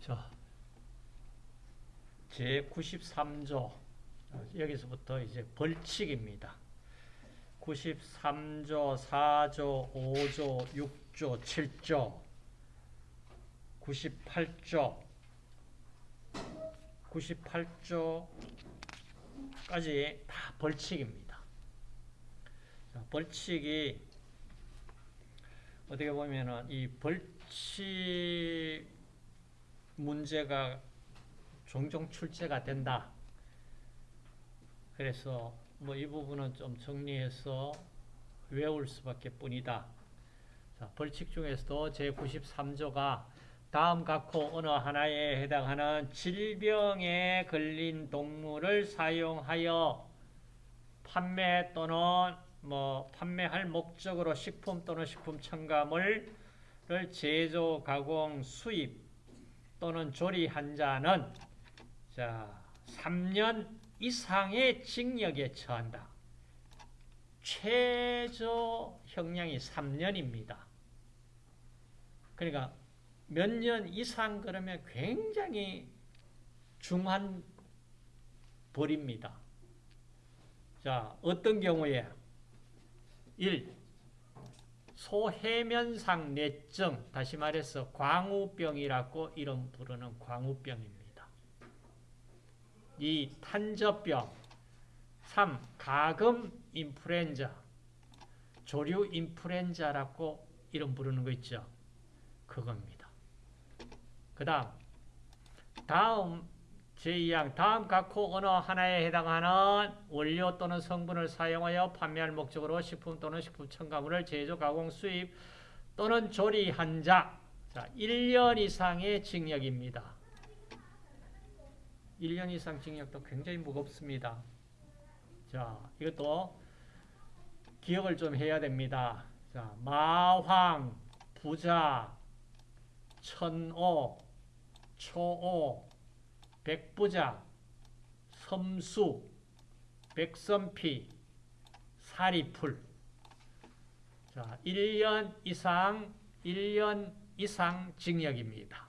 자, 제93조 여기서부터 이제 벌칙입니다. 93조, 4조, 5조, 6조, 7조, 98조, 98조까지 다 벌칙입니다. 자, 벌칙이 어떻게 보면은 이 벌칙 문제가 종종 출제가 된다. 그래서 뭐 이 부분은 좀 정리해서 외울 수밖에 뿐이다. 자, 벌칙 중에서도 제93조가 다음 각호 어느 하나에 해당하는 질병에 걸린 동물을 사용하여 판매 또는 뭐 판매할 목적으로 식품 또는 식품 첨가물을 제조, 가공, 수입 또는 조리한 자는 자, 3년 이상의 징역에 처한다. 최저 형량이 3년입니다. 그러니까 몇 년 이상 그러면 굉장히 중한 벌입니다. 자, 어떤 경우에 1. 소해면상 뇌증, 다시 말해서 광우병이라고 이름 부르는 광우병입니다. 2. 탄저병 3. 가금 인플루엔자 조류 인플루엔자라고 이름 부르는 거 있죠. 그겁니다. 그 다음 다음 제2항 다음 각호 어느 하나에 해당하는 원료 또는 성분을 사용하여 판매할 목적으로 식품 또는 식품 첨가물을 제조, 가공, 수입 또는 조리한 자 자, 1년 이상의 징역입니다. 1년 이상 징역도 굉장히 무겁습니다. 자, 이것도 기억을 좀 해야 됩니다. 자, 마황, 부자, 천오, 초오, 백부자, 섬수, 백선피, 사리풀. 자, 1년 이상, 1년 이상 징역입니다.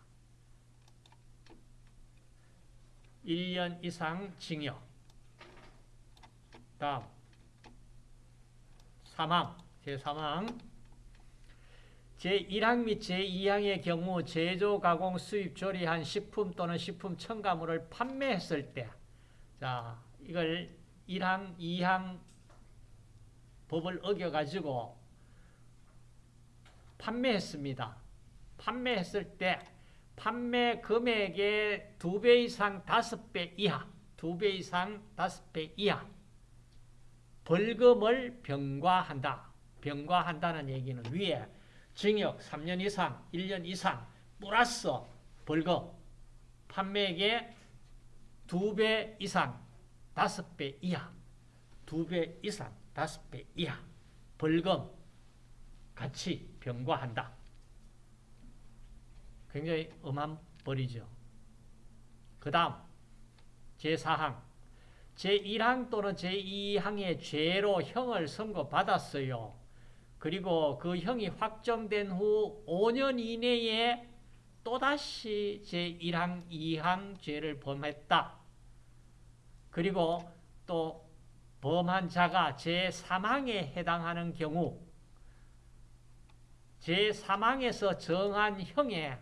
1년 이상 징역. 다음 사망, 제3항 제1항 및 제2항의 경우 제조, 가공, 수입, 조리한 식품 또는 식품 첨가물을 판매했을 때 자, 이걸 1항, 2항 법을 어겨가지고 판매했습니다. 판매했을 때 판매 금액의 두배 이상 다섯 배 이하, 두배 이상 다섯 배 이하 벌금을 병과한다. 병과한다는 얘기는 위에 징역 3년 이상, 1년 이상 플러스 벌금 판매액의 두배 이상, 다섯 배 이하, 두배 이상, 다섯 배 이하 벌금 같이 병과한다. 굉장히 엄한 벌이죠. 그 다음 제4항 제1항 또는 제2항의 죄로 형을 선고받았어요. 그리고 그 형이 확정된 후 5년 이내에 또다시 제1항, 2항 죄를 범했다. 그리고 또 범한 자가 제3항에 해당하는 경우 제3항에서 정한 형에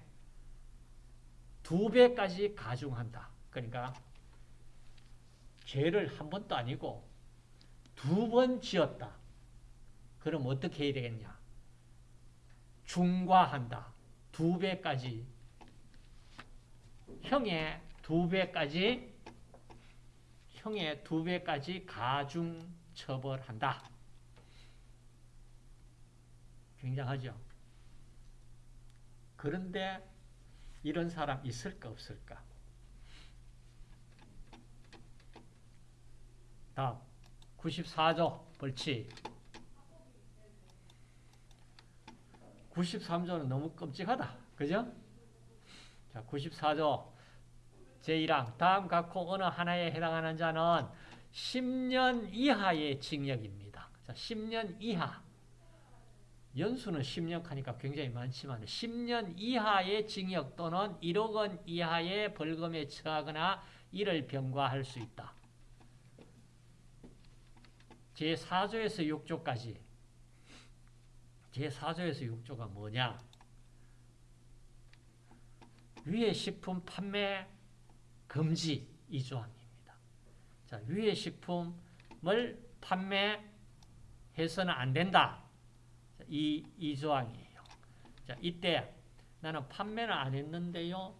두 배까지 가중한다. 그러니까 죄를 한 번도 아니고 두 번 지었다. 그럼 어떻게 해야 되겠냐? 중과한다. 두 배까지 형의 두 배까지 형의 두 배까지 가중 처벌한다. 굉장하죠. 그런데 이런 사람 있을까 없을까? 다음 94조 벌칙 93조는 너무 끔찍하다. 그죠? 자, 94조 제1항 다음 각호 어느 하나에 해당하는 자는 10년 이하의 징역입니다. 자, 10년 이하 연수는 10년 하니까 굉장히 많지만 10년 이하의 징역 또는 1억 원 이하의 벌금에 처하거나 이를 병과할 수 있다. 제4조에서 6조까지 제4조에서 6조가 뭐냐? 위의 식품 판매 금지 이 조항입니다. 자, 위의 식품을 판매해서는 안 된다. 이, 이 조항이에요. 자, 이때 나는 판매는 안 했는데요.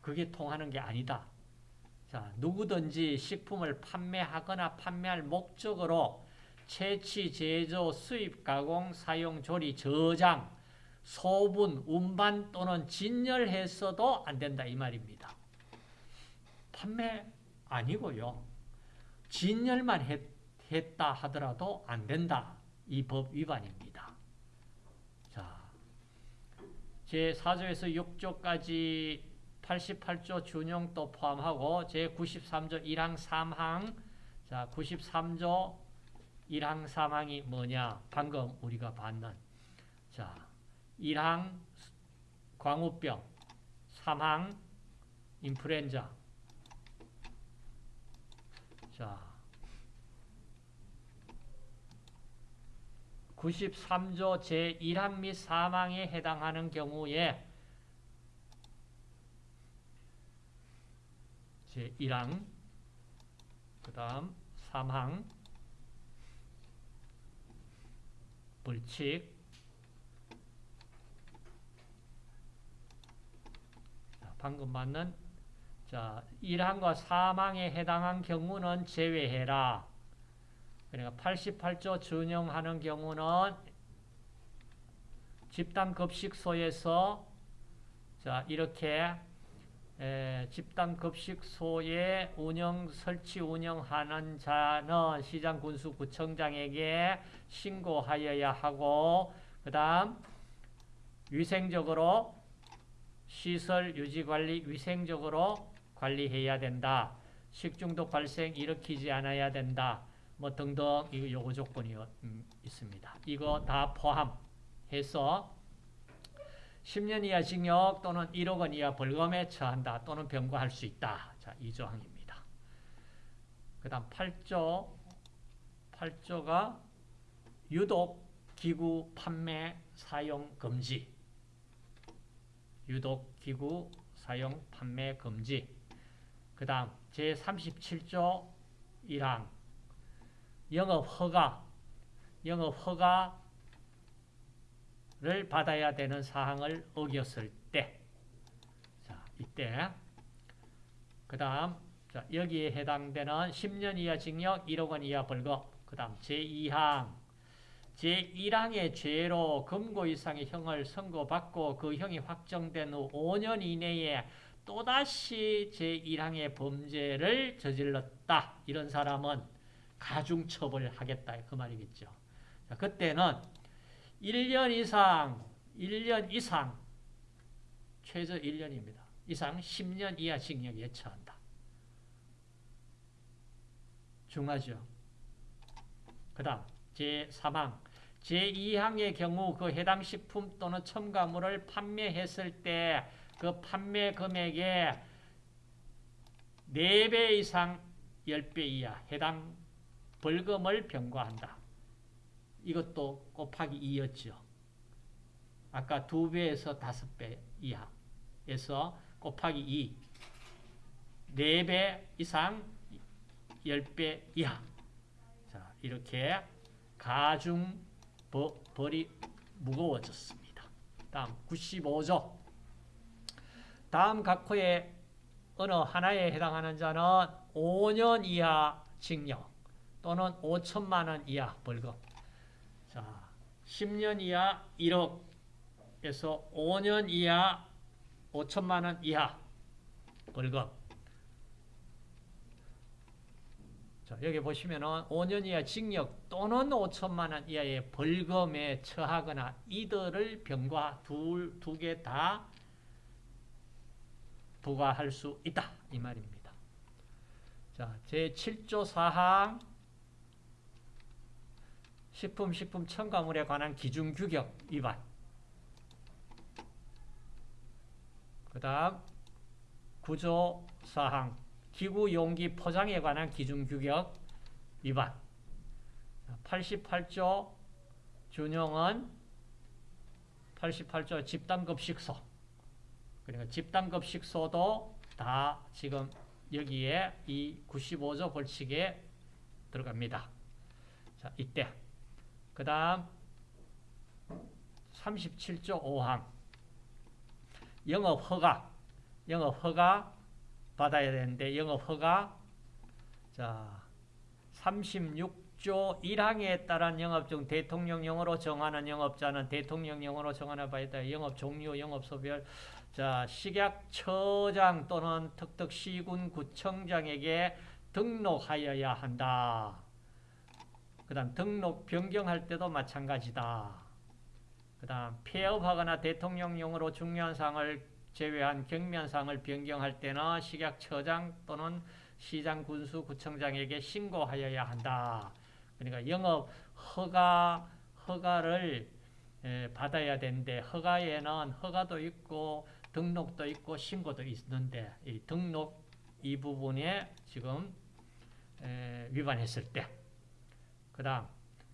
그게 통하는 게 아니다. 자, 누구든지 식품을 판매하거나 판매할 목적으로 채취, 제조, 수입, 가공, 사용, 조리, 저장, 소분, 운반 또는 진열해서도 안 된다 이 말입니다. 판매 아니고요. 진열만 했, 했다 하더라도 안 된다. 이 법 위반입니다. 자, 제4조에서 6조까지 88조 준용도 포함하고 제93조 1항 3항 자, 93조 1항 3항이 뭐냐? 방금 우리가 봤는 자, 1항 광우병 3항 인플루엔자 자, 93조 제1항 및 3항에 해당하는 경우에 제1항 그 다음 3항 자, 방금 맞는 자 1항과 3항에 해당한 경우는 제외해라. 그러니까 88조 준용하는 경우는 집단 급식소에서 자 이렇게 에, 집단급식소의 운영 설치 운영하는 자는 시장 군수 구청장에게 신고하여야 하고 그 다음 위생적으로 시설 유지관리 위생적으로 관리해야 된다. 식중독 발생 일으키지 않아야 된다. 뭐 등등 이거 요구 조건이 음, 있습니다. 이거 다 포함해서 10년 이하 징역 또는 1억 원 이하 벌금에 처한다 또는 병과할 수 있다. 자, 이 조항입니다. 그 다음 8조 8조가 유독 기구 판매 사용 금지 유독 기구 사용 판매 금지 그 다음 제37조 1항 영업 허가, 영업 허가 를 받아야 되는 사항을 어겼을 때, 자, 이때, 그 다음, 자, 여기에 해당되는 10년 이하 징역, 1억 원 이하 벌금, 그 다음 제2항, 제1항의 죄로 금고 이상의 형을 선고받고 그 형이 확정된 후 5년 이내에 또다시 제1항의 범죄를 저질렀다. 이런 사람은 가중처벌하겠다. 그 말이겠죠. 자, 그때는 1년 이상 1년 이상 최저 1년입니다. 이상 10년 이하 징역에 처한다. 중하죠. 그 다음 제3항 제2항의 경우 그 해당 식품 또는 첨가물을 판매했을 때 그 판매 금액의 4배 이상 10배 이하 해당 벌금을 병과한다. 이것도 곱하기 2였죠. 아까 2배에서 5배 이하에서 곱하기 2. 4배 이상 10배 이하. 자, 이렇게 가중 벌이 무거워졌습니다. 다음 95조. 다음 각호의 어느 하나에 해당하는 자는 5년 이하 징역. 또는 5천만 원 이하 벌금. 자, 10년 이하 1억에서 5년 이하 5천만 원 이하 벌금. 자, 여기 보시면은 5년 이하 징역 또는 5천만 원 이하의 벌금에 처하거나 이들을 병과 두개 다 부과할 수 있다. 이 말입니다. 자, 제7조 사항 식품, 식품 첨가물에 관한 기준 규격 위반. 그 다음, 구조사항, 기구 용기 포장에 관한 기준 규격 위반. 88조 준용은 88조 집단급식소. 그러니까 집단급식소도 다 지금 여기에 이 95조 벌칙에 들어갑니다. 자, 이때. 그 다음 37조 5항 영업 허가 영업 허가 받아야 되는데 영업 허가 자 36조 1항에 따른 영업 중 대통령령으로 정하는 영업자는 대통령령으로 정하는 바에 따라 영업 종류 영업 소별 자 식약처장 또는 특특시군 구청장에게 등록하여야 한다. 그 다음 등록 변경할 때도 마찬가지다. 그 다음 폐업하거나 대통령령으로 중요한 사항을 제외한 경면사항을 변경할 때는 식약처장 또는 시장 군수 구청장에게 신고하여야 한다. 그러니까 영업 허가 허가를 받아야 되는데 허가에는 허가도 있고 등록도 있고 신고도 있는데 이 등록 이 부분에 지금 위반했을 때 그 다음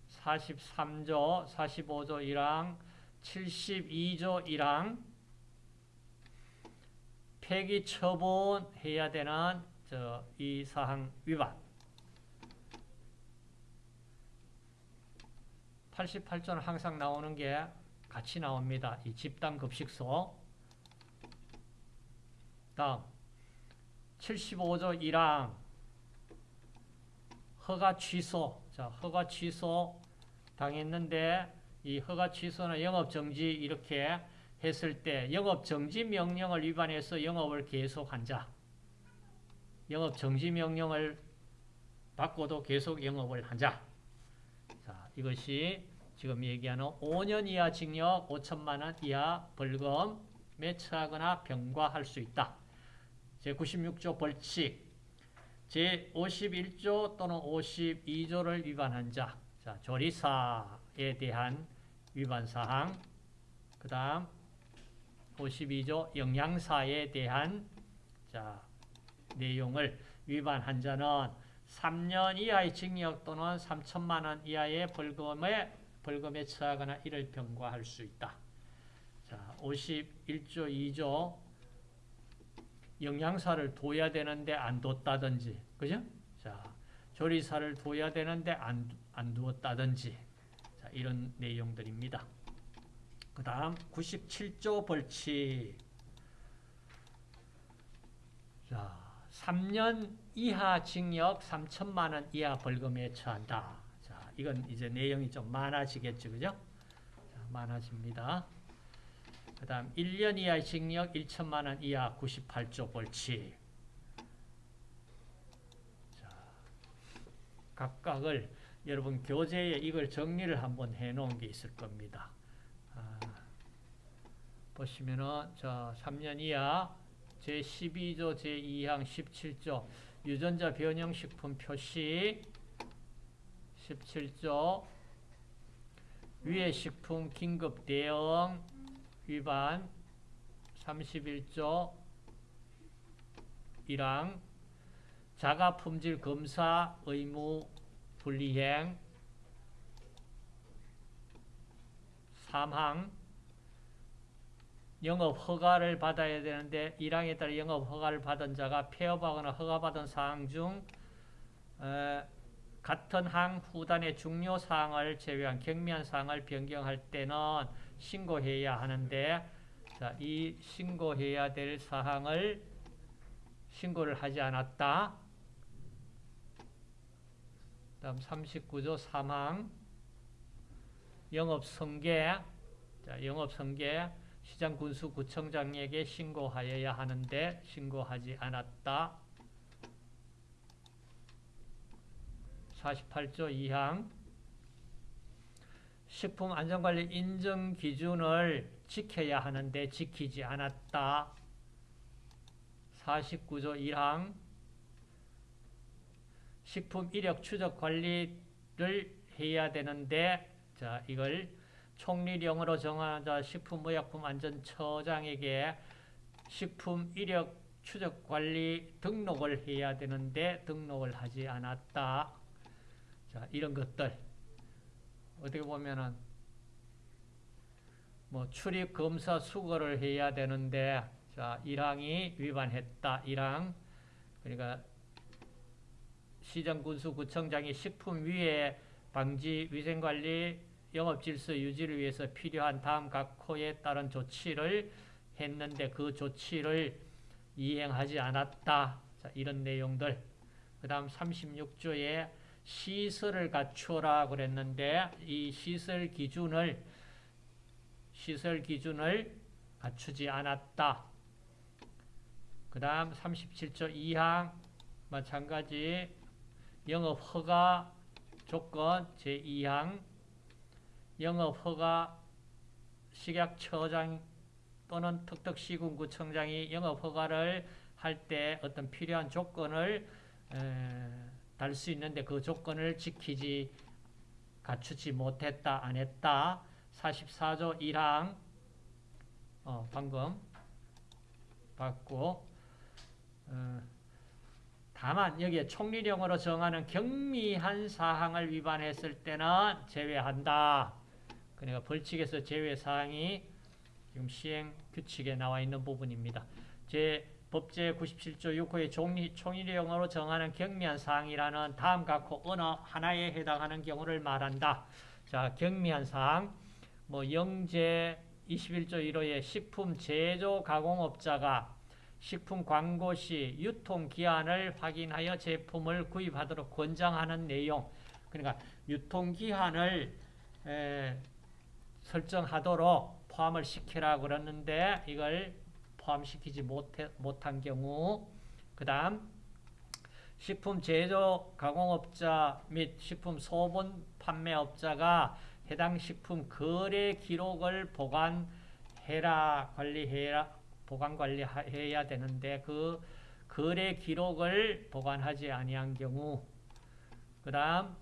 43조, 45조 1항, 72조 1항 폐기 처분해야 되는 이 사항 위반. 88조는 항상 나오는 게 같이 나옵니다. 이 집단 급식소. 다음 75조 1항 허가 취소 자, 허가 취소 당했는데 이 허가 취소는 영업 정지 이렇게 했을 때 영업 정지 명령을 위반해서 영업을 계속한 자. 영업 정지 명령을 받고도 계속 영업을 한 자. 자, 이것이 지금 얘기하는 5년 이하 징역 5천만 원 이하 벌금에 처하거나 병과할 수 있다. 제96조 벌칙 제51조 또는 52조를 위반한 자, 자 조리사에 대한 위반 사항, 그 다음 52조 영양사에 대한 자 내용을 위반한 자는 3년 이하의 징역 또는 3천만 원 이하의 벌금에 벌금에 처하거나 이를 병과할 수 있다. 자, 51조 2조 영양사를 둬야 되는데 안 뒀다든지, 그죠? 자, 조리사를 둬야 되는데 안, 안 두었다든지, 자, 이런 내용들입니다. 그 다음, 97조 벌칙. 자, 3년 이하 징역 3천만 원 이하 벌금에 처한다. 자, 이건 이제 내용이 좀 많아지겠죠, 그죠? 자, 많아집니다. 그 다음 1년 이하 징역 1천만 원 이하 98조 벌칙. 자, 각각을 여러분 교재에 이걸 정리를 한번 해 놓은 게 있을 겁니다. 아, 보시면은 자 3년 이하 제12조 제2항 17조 유전자 변형식품 표시 17조 위해 식품 긴급 대응 위반 31조 1항 자가품질 검사 의무 불이행 3항 영업 허가를 받아야 되는데 1항에 따라 영업 허가를 받은 자가 폐업하거나 허가받은 사항 중 에, 같은 항 후단의 중요 사항을 제외한 경미한 사항을 변경할 때는 신고해야 하는데 자, 이 신고해야 될 사항을 신고를 하지 않았다. 다음 39조 3항 영업성계 자, 영업성계 시장군수 구청장에게 신고하여야 하는데 신고하지 않았다. 48조 2항 식품 안전관리 인정 기준을 지켜야 하는데 지키지 않았다. 49조 1항 식품 이력 추적 관리를 해야 되는데 자 이걸 총리령으로 정하자 식품의약품안전처장에게 식품 이력 추적 관리 등록을 해야 되는데 등록을 하지 않았다. 자 이런 것들 어떻게 보면은 뭐 출입 검사 수거를 해야 되는데 자 1항이 위반했다. 1항 그러니까 시정군수구청장이 식품 위해 방지 위생관리 영업질서 유지를 위해서 필요한 다음 각 호에 따른 조치를 했는데 그 조치를 이행하지 않았다. 자, 이런 내용들. 그 다음 36조에 시설을 갖추어라 그랬는데 이 시설 기준을 시설 기준을 갖추지 않았다. 그 다음 37조 2항 마찬가지 영업 허가 조건 제2항 영업 허가 식약처장 또는 특특시군구청장이 영업 허가를 할 때 어떤 필요한 조건을 달 수 있는데 그 조건을 지키지 갖추지 못했다 안 했다 44조 1항 어, 방금 받고 어, 다만 여기에 총리령으로 정하는 경미한 사항을 위반했을 때는 제외한다. 그러니까 벌칙에서 제외 사항이 지금 시행 규칙에 나와 있는 부분입니다. 제 법제 97조 6호의 총리, 총리령으로 정하는 경미한 사항이라는 다음 각호 어느 하나에 해당하는 경우를 말한다. 자, 경미한 사항, 뭐 영제 21조 1호의 식품 제조 가공업자가 식품 광고 시 유통기한을 확인하여 제품을 구입하도록 권장하는 내용 그러니까 유통기한을 설정하도록 포함을 시키라 그러는데 이걸 포함시키지 못해, 못한 경우 그 다음 식품 제조 가공업자 및 식품 소분 판매업자가 해당 식품 거래 기록을 보관해라 관리해라 보관 관리해야 되는데 그 거래 기록을 보관하지 아니한 경우 그 다음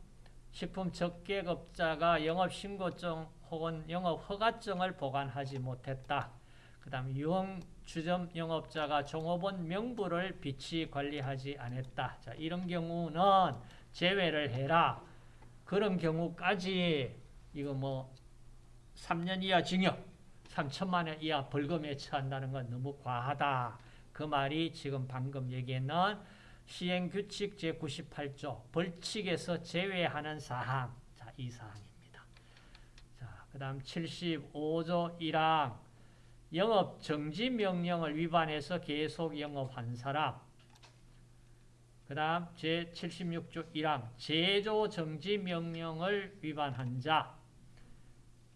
식품 적객업자가 영업신고증 혹은 영업허가증을 보관하지 못했다. 그 다음 유흥 주점 영업자가 종업원 명부를 비치 관리하지 않았다. 자, 이런 경우는 제외를 해라. 그런 경우까지 이거 뭐 3년 이하 징역 3천만 원 이하 벌금에 처한다는 건 너무 과하다. 그 말이 지금 방금 얘기했는 시행규칙 제98조 벌칙에서 제외하는 사항. 자, 이 사항입니다. 자, 그 다음 75조 1항 영업 정지 명령을 위반해서 계속 영업한 사람. 그 다음 제76조 1항 제조 정지 명령을 위반한 자.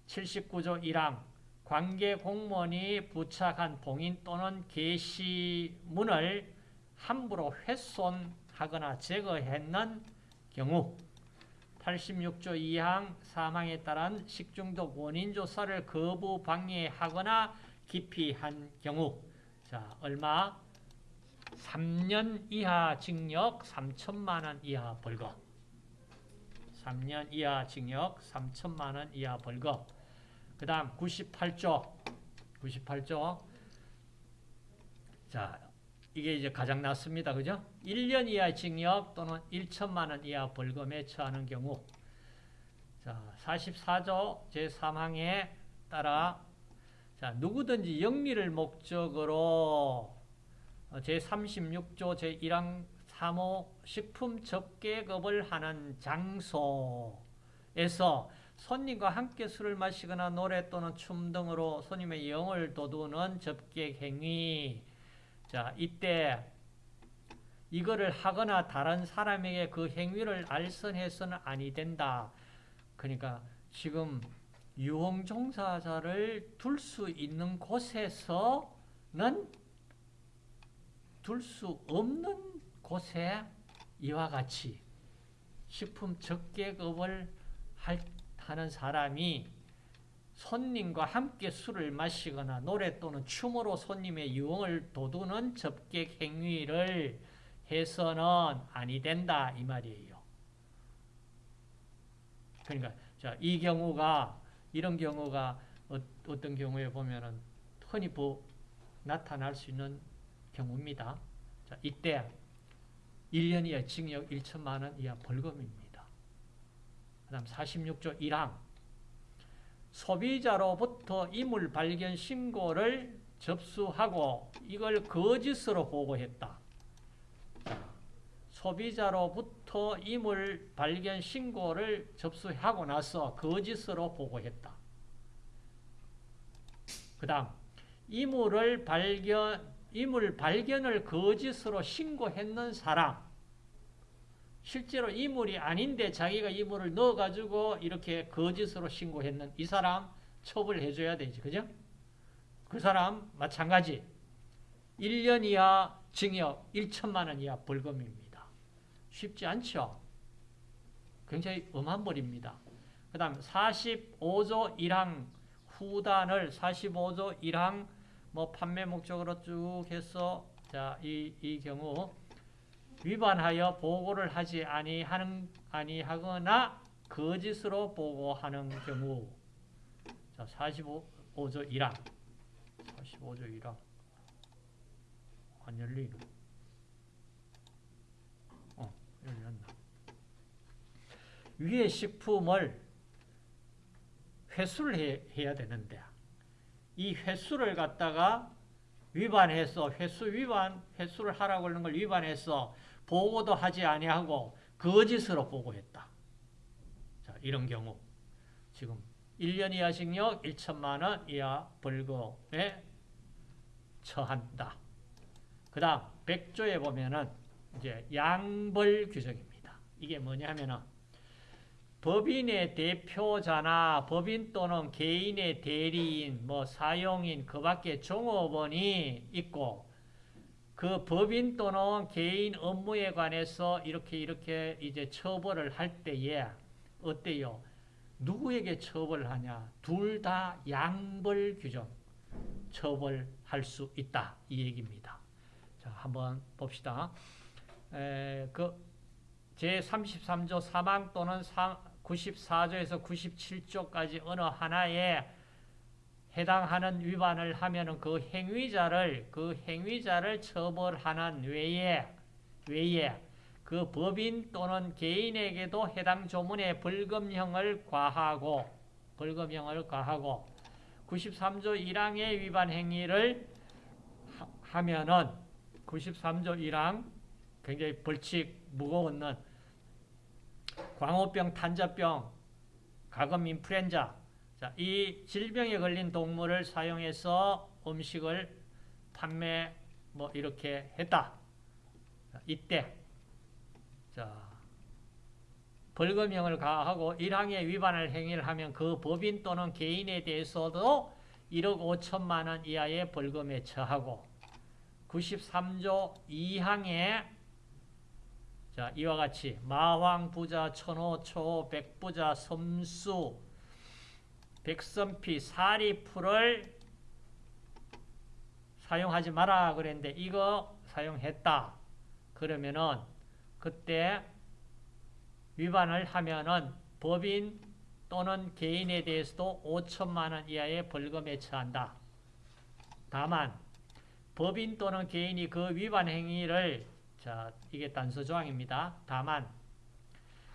79조 1항 관계 공무원이 부착한 봉인 또는 게시문을 함부로 훼손하거나 제거했는 경우 86조 2항 사망에 따른 식중독 원인 조사를 거부 방해하거나 기피한 경우. 자 얼마? 3년 이하 징역 3천만 원 이하 벌금 3년 이하 징역 3천만 원 이하 벌금 그 다음 98조. 98조. 자 이게 이제 가장 낮습니다. 그죠? 1년 이하 징역 또는 1천만 원 이하 벌금에 처하는 경우. 자 44조 제3항에 따라 자 누구든지 영리를 목적으로 제36조 제1항 3호 식품 접객업을 하는 장소에서 손님과 함께 술을 마시거나 노래 또는 춤 등으로 손님의 영을 돋우는 접객 행위. 자, 이때 이거를 하거나 다른 사람에게 그 행위를 알선해서는 아니 된다. 그러니까 지금 유흥 종사자를 둘 수 있는 곳에서는 둘 수 없는 곳에 이와 같이 식품 적객업을 할 하는 사람이 손님과 함께 술을 마시거나 노래 또는 춤으로 손님의 유흥을 돋우는 접객 행위를 해서는 아니 된다 이 말이에요. 그러니까 자, 이 경우가 이런 경우가 어, 떤 경우에 보면은 흔히 보, 나타날 수 있는 경우입니다. 자, 이때 1년 이하 징역 1천만 원 이하 벌금입니다. 그 다음 46조 1항 소비자로부터 이물 발견 신고를 접수하고 이걸 거짓으로 보고했다. 소비자로부터 이물 발견 신고를 접수하고 나서 거짓으로 보고했다. 그 다음 이물을 발견 이물 발견을 거짓으로 신고했는 사람 실제로 이물이 아닌데 자기가 이물을 넣어가지고 이렇게 거짓으로 신고했는 이 사람 처벌해줘야 되지 그죠? 그 사람 마찬가지 1년 이하 징역 1천만 원 이하 벌금입니다. 쉽지 않죠? 굉장히 엄한 벌입니다. 그 다음 45조 1항 후단을 45조 1항 뭐 판매 목적으로 쭉 해서 자, 이, 이 경우 위반하여 보고를 하지 아니하는 아니하거나 거짓으로 보고하는 경우 자, 45조 1항 45조 1항 안 열리네. 위의 식품을 회수를 해, 해야 되는데 이 횟수를 갖다가 위반해서 횟수 위반, 횟수를 하라고 하는 걸 위반해서 보고도 하지 아니하고 거짓으로 보고했다. 자, 이런 경우 지금 1년 이하 징역 1천만 원 이하 벌금에 처한다. 그 다음 100조에 보면은 이제 양벌 규정입니다. 이게 뭐냐면은 법인의 대표자나 법인 또는 개인의 대리인, 뭐 사용인, 그 밖에 종업원이 있고 그 법인 또는 개인 업무에 관해서 이렇게 이렇게 이제 처벌을 할 때에 어때요? 누구에게 처벌을 하냐? 둘 다 양벌 규정 처벌할 수 있다 이 얘기입니다. 자, 한번 봅시다. 에, 그 제33조 사망 또는 상, 94조에서 97조까지 어느 하나에 해당하는 위반을 하면은 그 행위자를 그 행위자를 처벌하는 외에 외에 그 법인 또는 개인에게도 해당 조문의 벌금형을 과하고 벌금형을 과하고 93조 1항의 위반 행위를 하면은 93조 1항 굉장히 벌칙 무거운 광우병, 탄저병, 가금 인플루엔자. 자, 이 질병에 걸린 동물을 사용해서 음식을 판매 뭐 이렇게 했다. 자, 이때. 자, 벌금형을 가하고 1항에 위반할 행위를 하면 그 법인 또는 개인에 대해서도 1억 5천만 원 이하의 벌금에 처하고 93조 2항에 자, 이와 같이 마황, 부자, 천호, 초, 백부자, 섬수, 백선피, 사리풀을 사용하지 마라 그랬는데 이거 사용했다. 그러면은 그때 위반을 하면은 법인 또는 개인에 대해서도 5천만 원 이하의 벌금에 처한다. 다만 법인 또는 개인이 그 위반 행위를 자, 이게 단서 조항입니다. 다만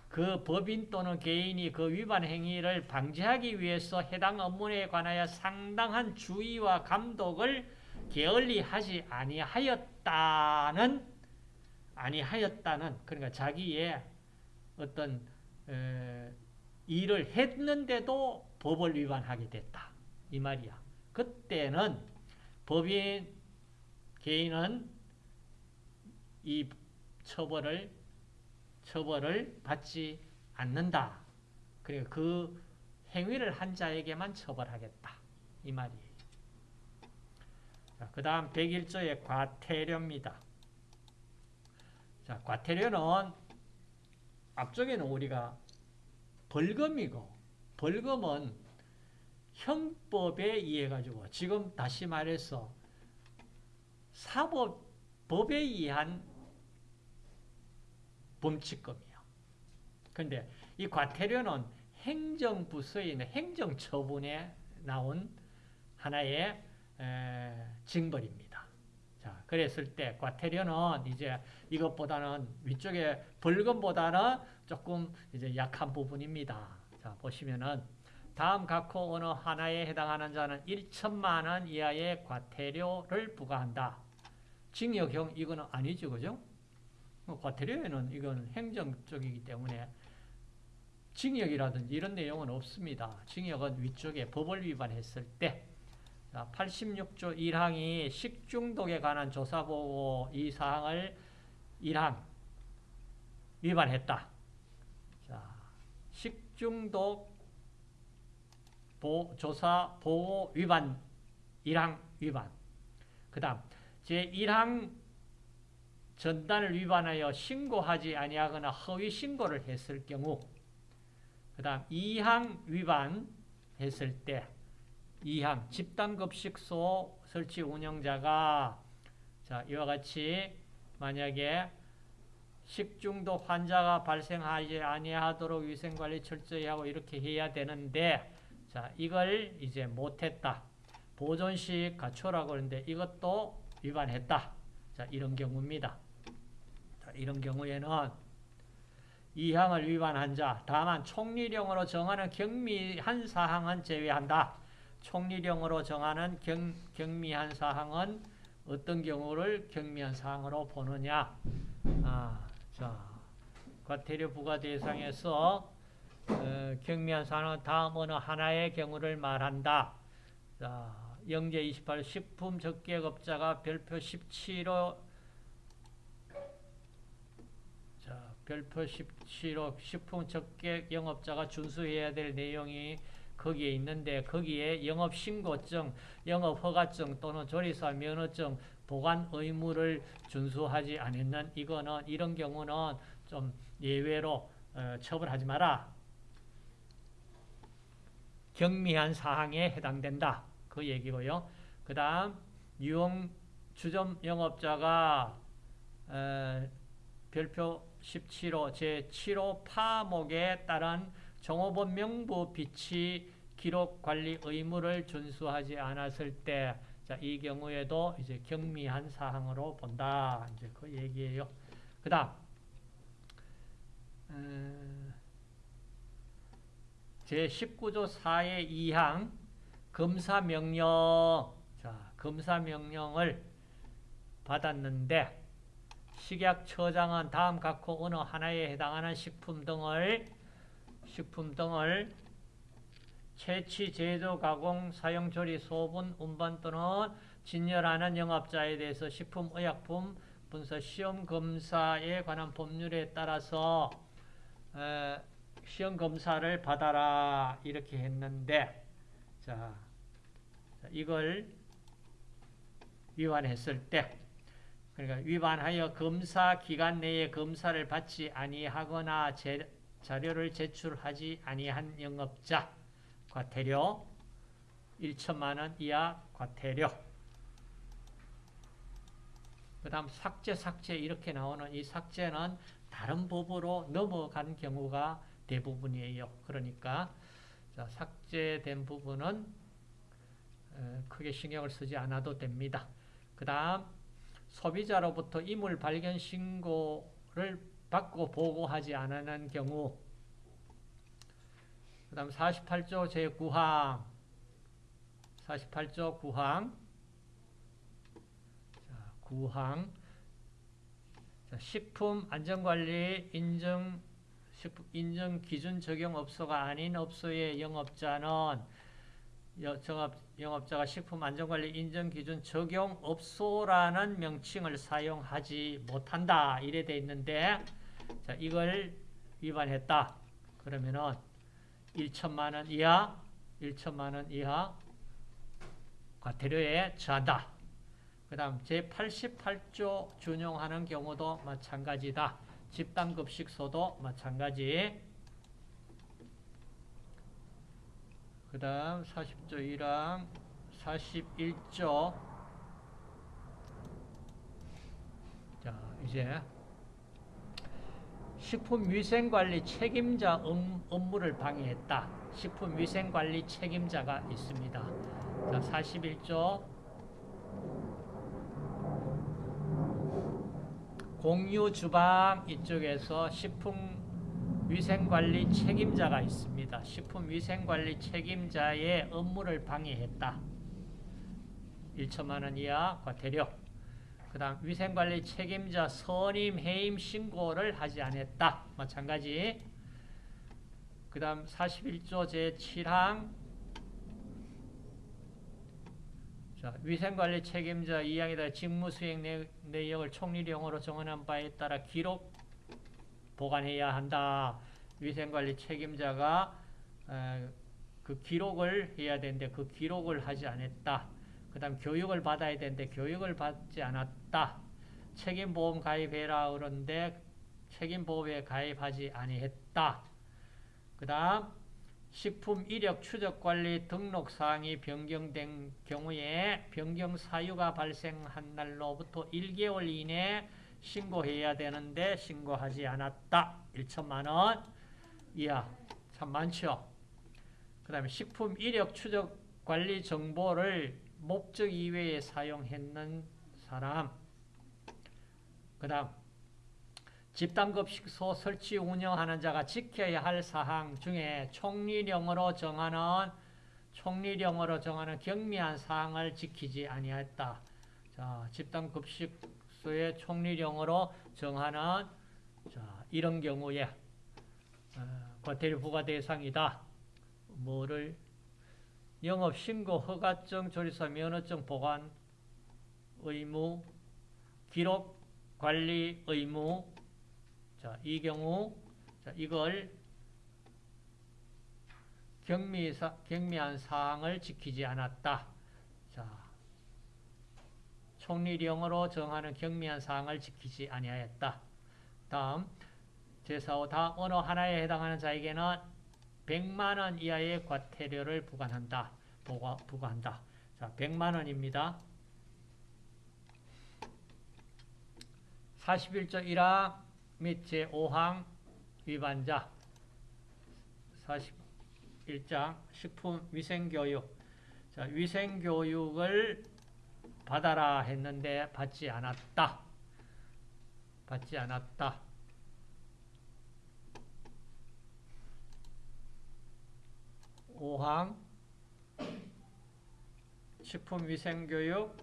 그 법인 또는 개인이 그 위반 행위를 방지하기 위해서 해당 업무에 관하여 상당한 주의와 감독을 게을리 하지 아니하였다는 아니하였다는 그러니까 자기의 어떤 에, 일을 했는데도 법을 위반하게 됐다 이 말이야. 그때는 법인 개인은 이 처벌을 처벌을 받지 않는다. 그리고 그 행위를 한 자에게만 처벌하겠다. 이 말이에요. 그 다음 101조의 과태료입니다. 자, 과태료는 앞쪽에는 우리가 벌금이고 벌금은 형법에 의해 가지고 지금 다시 말해서 사법 법에 의한 범칙금이요. 그런데 이 과태료는 행정부서에 있는 행정처분에 나온 하나의 에, 징벌입니다. 자, 그랬을 때 과태료는 이제 이것보다는 위쪽에 벌금보다는 조금 이제 약한 부분입니다. 자, 보시면은 다음 각호 어느 하나에 해당하는 자는 1천만 원 이하의 과태료를 부과한다. 징역형 이거는 아니죠, 그죠? 뭐 과태료에는 이건 행정 쪽이기 때문에 징역이라든지 이런 내용은 없습니다. 징역은 위쪽에 법을 위반했을 때 86조 1항이 식중독에 관한 조사보고 이 사항을 1항 위반했다. 자, 식중독 보, 조사 보고 위반 1항 위반 그 다음 제1항 전단을 위반하여 신고하지 아니하거나 허위 신고를 했을 경우 그 다음 2항 위반 했을 때 2항 집단급식소 설치 운영자가 자 이와 같이 만약에 식중독 환자가 발생하지 아니하도록 위생관리 철저히 하고 이렇게 해야 되는데 자 이걸 이제 못했다. 보존식 갖춰라고 하는데 이것도 위반했다. 자 이런 경우입니다. 자, 이런 경우에는 이 항을 위반한 자 다만 총리령으로 정하는 경미한 사항은 제외한다 총리령으로 정하는 경, 경미한 사항은 어떤 경우를 경미한 사항으로 보느냐 아, 자, 과태료 부과 대상에서 어, 경미한 사항은 다음 어느 하나의 경우를 말한다. 자, 영제 28 식품 적객업자가 별표 17호 자, 별표 17호 식품 적객 영업자가 준수해야 될 내용이 거기에 있는데 거기에 영업신고증, 영업허가증 또는 조리사 면허증 보관 의무를 준수하지 않았는 이거는 이런 경우는 좀 예외로 어, 처벌하지 마라. 경미한 사항에 해당된다. 그 얘기고요. 그 다음 유흥 주점 영업자가 어, 별표 17호 제7호 파목에 따른 종업원 명부 비치 기록 관리 의무를 준수하지 않았을 때, 자, 이 경우에도 이제 경미한 사항으로 본다. 이제 그 얘기예요. 그 다음, 어, 제19조 4의 2항, 검사명령. 자, 검사명령을 받았는데, 식약처장은 다음 각호 어느 하나에 해당하는 식품 등을 식품 등을 채취, 제조, 가공, 사용, 조리, 소분, 운반 또는 진열하는 영업자에 대해서 식품 의약품 분석 시험 검사에 관한 법률에 따라서 에, 시험 검사를 받아라 이렇게 했는데 자, 이걸 위반했을 때 그러니까 위반하여 검사 기간 내에 검사를 받지 아니하거나 제, 자료를 제출하지 아니한 영업자 과태료 1천만 원 이하 과태료 그 다음 삭제 삭제 이렇게 나오는 이 삭제는 다른 법으로 넘어간 경우가 대부분이에요. 그러니까 자, 삭제된 부분은 크게 신경을 쓰지 않아도 됩니다. 그 다음 소비자로부터 이물 발견 신고를 받고 보고하지 않는 경우 그 다음 48조 제9항 48조 9항 자, 9항 자, 식품 안전관리 인증 식품 인증 기준 적용 업소가 아닌 업소의 영업자는 영업, 영업자가 식품 안전관리 인증 기준 적용 업소라는 명칭을 사용하지 못한다. 이래 돼 있는데 자, 이걸 위반했다. 그러면은 1천만 원 이하 1천만 원 이하 과태료에 처한다. 그 다음 제88조 준용하는 경우도 마찬가지다. 집단급식소도 마찬가지. 그 다음 40조 1항 41조 식품위생관리 책임자 업- 업무를 방해했다. 식품위생관리 책임자가 있습니다. 자, 41조 공유 주방 이쪽에서 식품 위생관리 책임자가 있습니다. 식품위생관리 책임자의 업무를 방해했다. 1천만 원 이하 과태료. 그 다음 위생관리 책임자 선임 해임 신고를 하지 않았다. 마찬가지. 그 다음 41조 제7항 자, 위생관리 책임자 2항에다 직무 수행 내- 내역을 총리령으로 정언한 바에 따라 기록 보관해야 한다. 위생관리 책임자가 어, 그 기록을 해야 되는데 그 기록을 하지 않았다. 그 다음 교육을 받아야 되는데 교육을 받지 않았다. 책임보험 가입해라 그러는데 책임보험에 가입하지 아니했다. 그 다음 식품 이력 추적 관리 등록 사항이 변경된 경우에 변경 사유가 발생한 날로부터 1개월 이내 신고해야 되는데 신고하지 않았다. 1천만 원 이하. 참 많죠. 그 다음에 식품 이력 추적 관리 정보를 목적 이외에 사용했는 사람. 그 다음 집단급식소 설치 운영하는 자가 지켜야 할 사항 중에 총리령으로 정하는 총리령으로 정하는 경미한 사항을 지키지 아니했다. 자, 집단급식 소의 총리령으로 정하는 자, 이런 경우에 어, 과태료 부과 대상이다. 뭐를 영업 신고 허가증 조리사 면허증 보관 의무 기록 관리 의무 자, 이 경우 자, 이걸 경미사, 경미한 사항을 지키지 않았다. 자, 총리령으로 정하는 경미한 사항을 지키지 아니하였다. 다음 제4호 다 어느 하나에 해당하는 자에게는 100만 원 이하의 과태료를 부과한다. 부과, 부과한다. 자, 100만 원입니다. 41조 1항 및 제5항 위반자 41장 식품위생교육 자, 위생교육을 받아라 했는데 받지 않았다. 받지 않았다. 오항 식품위생교육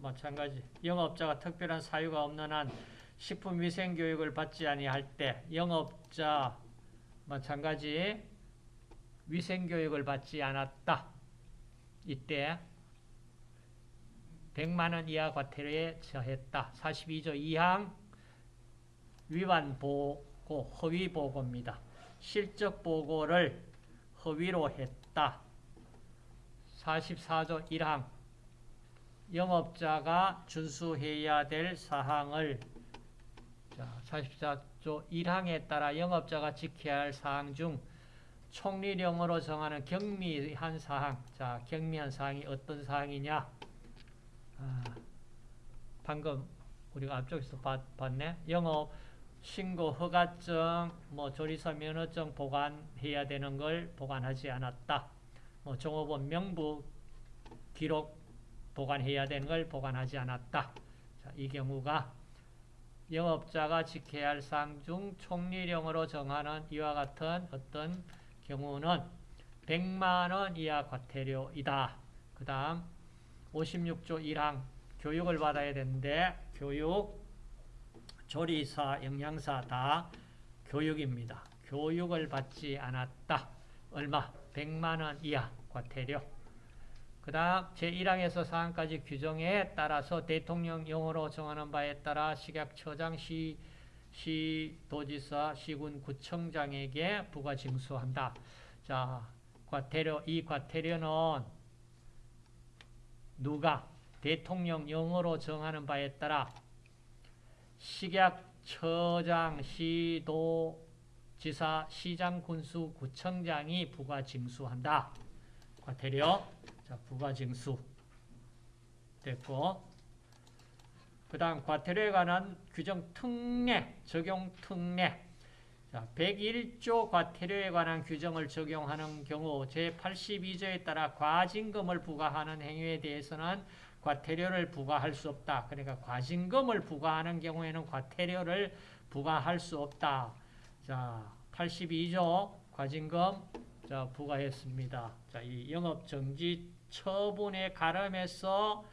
마찬가지 영업자가 특별한 사유가 없는 한 식품위생교육을 받지 아니할 때 영업자 마찬가지 위생교육을 받지 않았다. 이때 100만원 이하 과태료에 처했다. 42조 2항 위반 보고, 허위 보고입니다. 실적 보고를 허위로 했다. 44조 1항 영업자가 준수해야 될 사항을 자, 44조 1항에 따라 영업자가 지켜야 할 사항 중 총리령으로 정하는 경미한 사항 자, 경미한 사항이 어떤 사항이냐 아, 방금 우리가 앞쪽에서 봤, 봤네 영업 신고 허가증 뭐 조리사 면허증 보관해야 되는 걸 보관하지 않았다 뭐 종업원 명부 기록 보관해야 되는 걸 보관하지 않았다. 자, 이 경우가 영업자가 지켜야 할 사항 중 총리령으로 정하는 이와 같은 어떤 경우는 100만 원 이하 과태료이다. 그 다음 56조 1항 교육을 받아야 되는데 교육, 조리사, 영양사 다 교육입니다. 교육을 받지 않았다. 얼마? 100만 원 이하 과태료. 그 다음 제1항에서 사항까지 규정에 따라서 대통령령으로 정하는 바에 따라 식약처장, 시, 시도지사, 시군구청장에게 부과 징수한다. 자, 과태료, 이 과태료는 누가 대통령령으로 정하는 바에 따라 식약처장, 시도 지사, 시장, 군수, 구청장이 부과 징수한다. 과태료. 자, 부가징수 됐고 그 다음 과태료에 관한 규정 특례, 적용 특례 자, 101조 과태료에 관한 규정을 적용하는 경우 제82조에 따라 과징금을 부과하는 행위에 대해서는 과태료를 부과할 수 없다. 그러니까 과징금을 부과하는 경우에는 과태료를 부과할 수 없다. 자, 82조 과징금 자, 부과했습니다. 자, 이 영업 정지 처분에 가름해서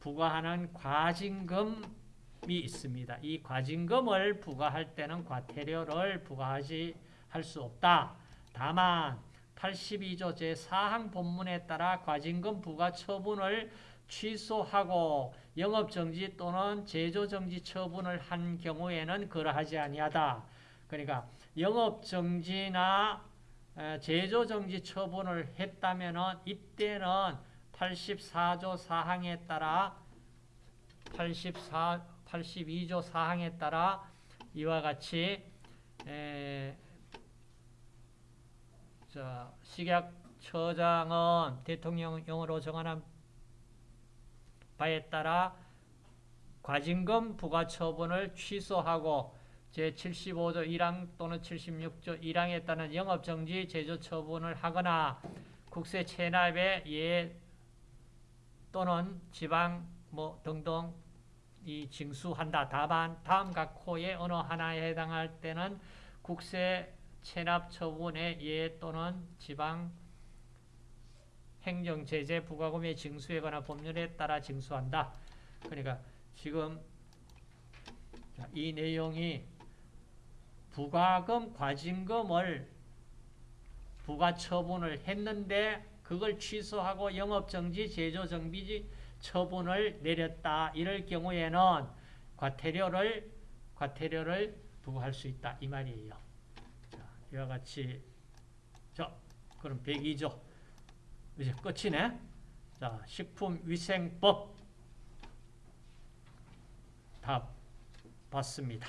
부과하는 과징금이 있습니다. 이 과징금을 부과할 때는 과태료를 부과하지 할 수 없다. 다만 82조 제4항 본문에 따라 과징금 부과 처분을 취소하고 영업정지 또는 제조정지 처분을 한 경우에는 그러하지 아니하다. 그러니까 영업정지나 제조정지 처분을 했다면 이때는 84조 4항에 따라 84, 82조 4항에 따라 이와 같이 에, 자, 식약처장은 대통령령으로 정하는 바에 따라 과징금 부과 처분을 취소하고 제75조 1항 또는 76조 1항에 따른 영업정지 제조 처분을 하거나 국세 체납에 예 또는 지방 뭐 등등 이 징수한다. 다만 다음 각 호의 어느 하나에 해당할 때는 국세 체납 처분에 예 또는 지방 행정 제재 부과금의 징수에 관한 법률에 따라 징수한다. 그러니까 지금 이 내용이 부과금, 과징금을 부과 처분을 했는데 그걸 취소하고 영업정지, 제조정비 처분을 내렸다. 이럴 경우에는 과태료를 과태료를 부과할 수 있다. 이 말이에요. 자, 이와 같이 자, 그럼 102조 이제 끝이네. 자, 식품위생법 답 봤습니다.